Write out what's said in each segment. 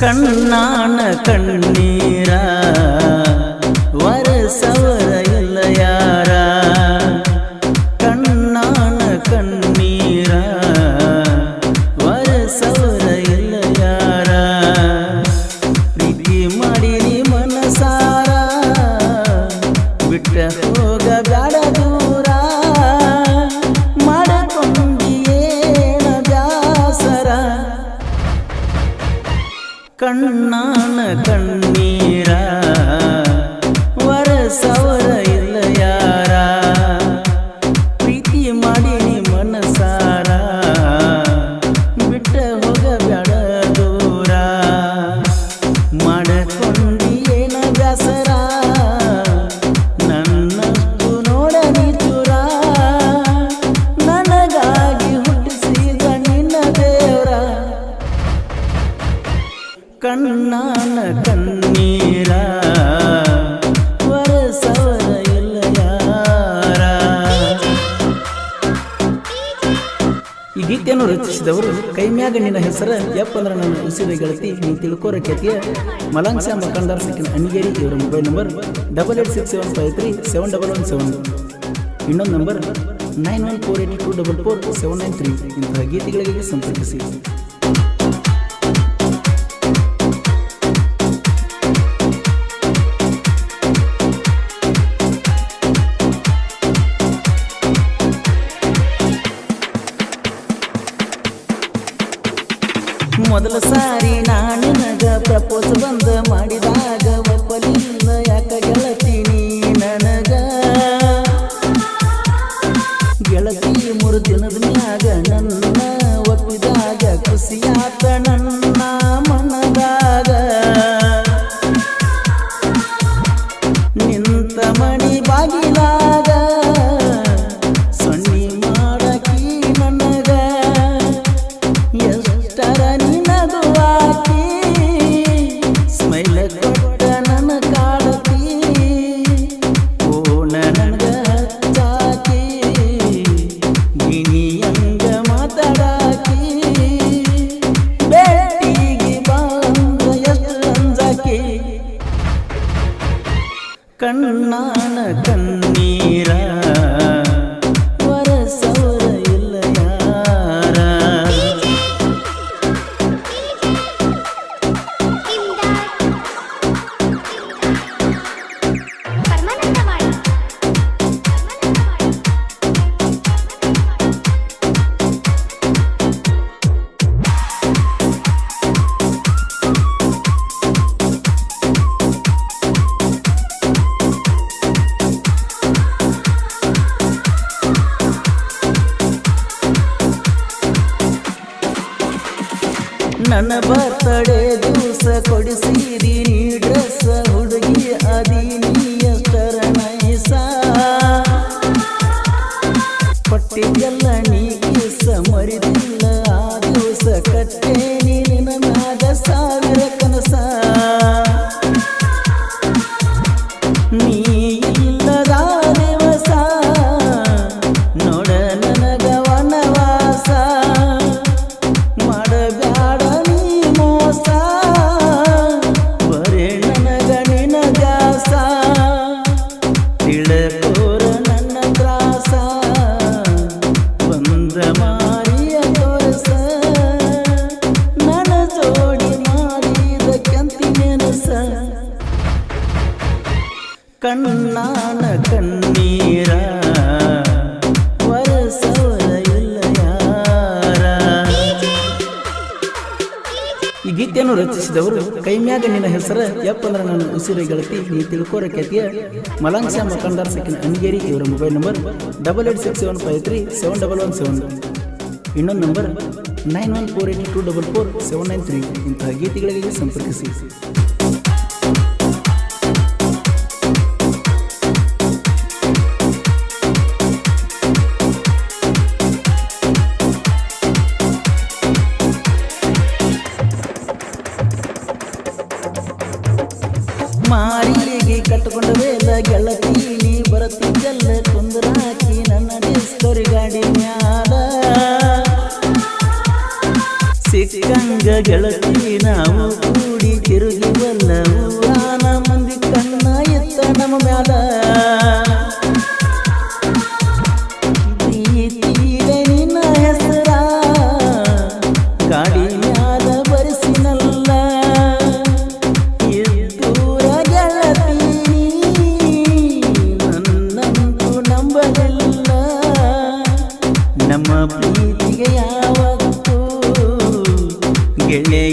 ಕಣ್ಣಾನ ಕಣ್ಣೀರ ವರಸವರ ಗೀತೆಯನ್ನು ರಚಿಸಿದವರು ಕೈಮ್ಯಾಗ ನಿನ್ನ ಹೆಸರ ಯಪ್ಪ ಅಂದ್ರೆ ನನ್ನ ಉಸಿರ ಗೆಳತಿ ನೀವು ತಿಳ್ಕೋರ ಖ್ಯಾತಿಯ ಮಲಾಂಗ್ಸ ಮಕಂದಾರ್ ಸೆಕೆಂಡ್ ಅಣಿಗೇರಿ ಇವರ mobile number double eight six seven five three seven double one seven ಇನ್ನೊಂದು number nine one four eight two double four seven nine three ಇಂತಹ ಗೀತೆಗಳಿಗೆ ಸಂಪರ್ಕಿಸಿ. ಮೊದಲ ಸಾರಿ ನಾನು ನಗ ಪ್ರಪೋಸ್ ಬಂದ ಮಾಡಿದಾಗ ಒಪ್ಪಲಿಲ್ಲ ಯಾಕ ಗೆಳತೀನಿ ನನಗ? ಗೆಳತಿ ಮೂರು ದಿನದ ಮ್ಯಾಗ ನನ್ನ ಒಪ್ಪಿದಾಗ ಖುಷಿಯಾತ ನನ್ನ ಮನದಾಗ. ನಿಂತ ಮಣಿ ಬಾಗಿಲಾಗ ಕಣ್ಣಾನ ನನ್ನ ಬರ್ತಡೆ ದಿವಸ ಕೊಡಿಸಿರಿ ನೀ ಕಣ್ಣಾನ ಕಣ್ಣೀರ ಈ ಗೀತೆಯನ್ನು ರಚಿಸಿದವರು ಕೈಮ್ಯಾಗ ನಿನ್ನ ಹೆಸರು ಯಪ್ಪ ಅಂದ್ರೆ ನನ್ನ ಉಸಿರು ಗೆಳತಿ ನೀ ತಿಳ್ಕೋರ ಖ್ಯಾತಿಯ ಮಲಾಂಗ್ಸ ಮಕಂದಾರ್ ಸಕಿನ ಅಣಿಗೇರಿ ಇವರ mobile number double eight six seven five three seven double one seven. ಇನ್ನೊಂದು number nine one four eight two double four seven nine three. ಇಂತಹ ಗೀತೆಗಳಿಗೆ ಸಂಪರ್ಕಿಸಿ. ಕುಂದರಾಕಿ ನನ್ನ ಡಿಸ್ಕರಿ ಗಾಡಿ ಮ್ಯಾಲ. ಸಿಕ್ಕಂಗ ಗೆಳತಿ ನಾವು ತಿರುಗಿ ಬಲ್ಲವು. ಮಂದಿ ಕಣ್ಣ ಎತ್ತ ನಮ್ಮ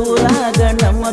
ಊರಾಗ ನಮ್ಮ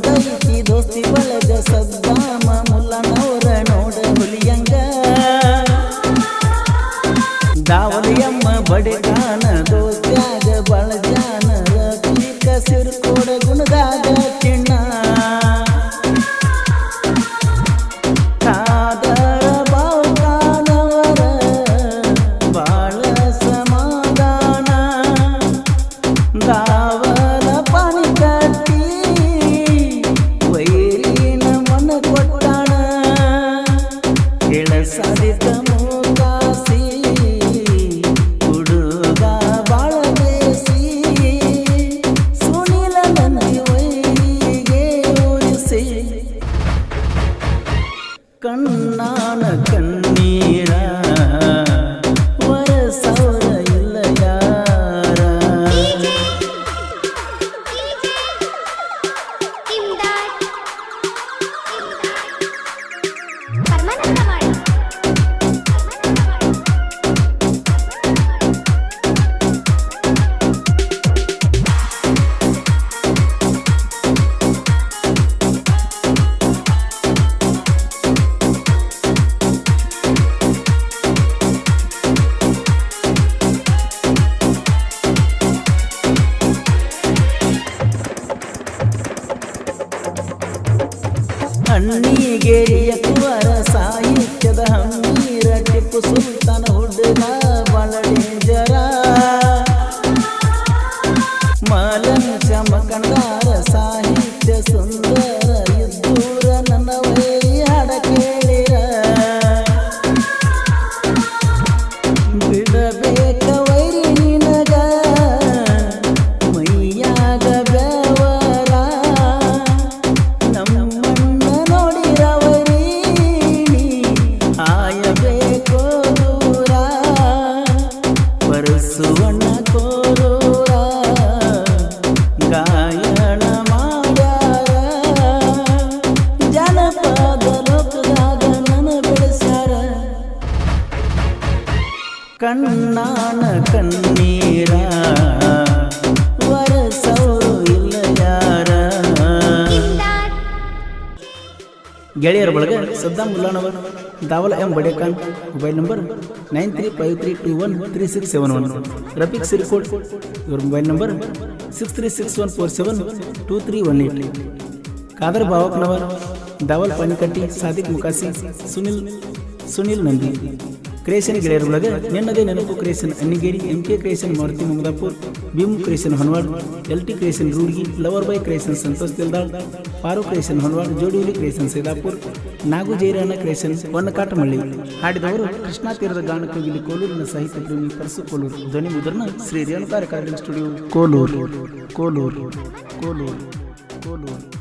get it. ಕಣ್ಣಾನ ಕಣ್ಣೀರ ಗೆಳೆಯರ ಬಳಗ, Saddam Mullanavar, Dawal M Badekan mobile number nine three five three two one three six seven one. Rafiq Sirikot ಇವ್ರ mobile number six three six one four seven two three one eight. Kadar Bavaknavar Dawal Panikatti, Sadiq Mukasi, Sunil Sunil Nandi. Creation ಗೆಳೆಯರ ನೆನ್ನದೇ ನೆನಪು creation Annigeri, M K creation, Maruti Mamadapur Bhim creation Honwad, L T ರೂಡಿ Rudgi lover boy creation Santosh Dildal Paru creation Honwad Jodihuli creation Sedapur Nagu Jairana creation Honnakatamalli. ಹಾಡಿದವರು Krishna ತೀರದ ಗಾನಕೋಗಿಲಿ ಕೋಲೂರಿನ ಸಾಹಿತ್ಯ ಪ್ರೇಮಿ ಪರಸು ಕೋಲೂರು. ಧ್ವನಿ ಮುದ್ರಣ ಶ್ರೀ ರೇಣುಕಾರ ಕಾರ್ಯಕ್ರಮ ಸ್ಟುಡಿಯೋ. ಕೋಲೂರು ಕೋಲೂರು ಕೋಲೂರು ಕೋಲೂರು.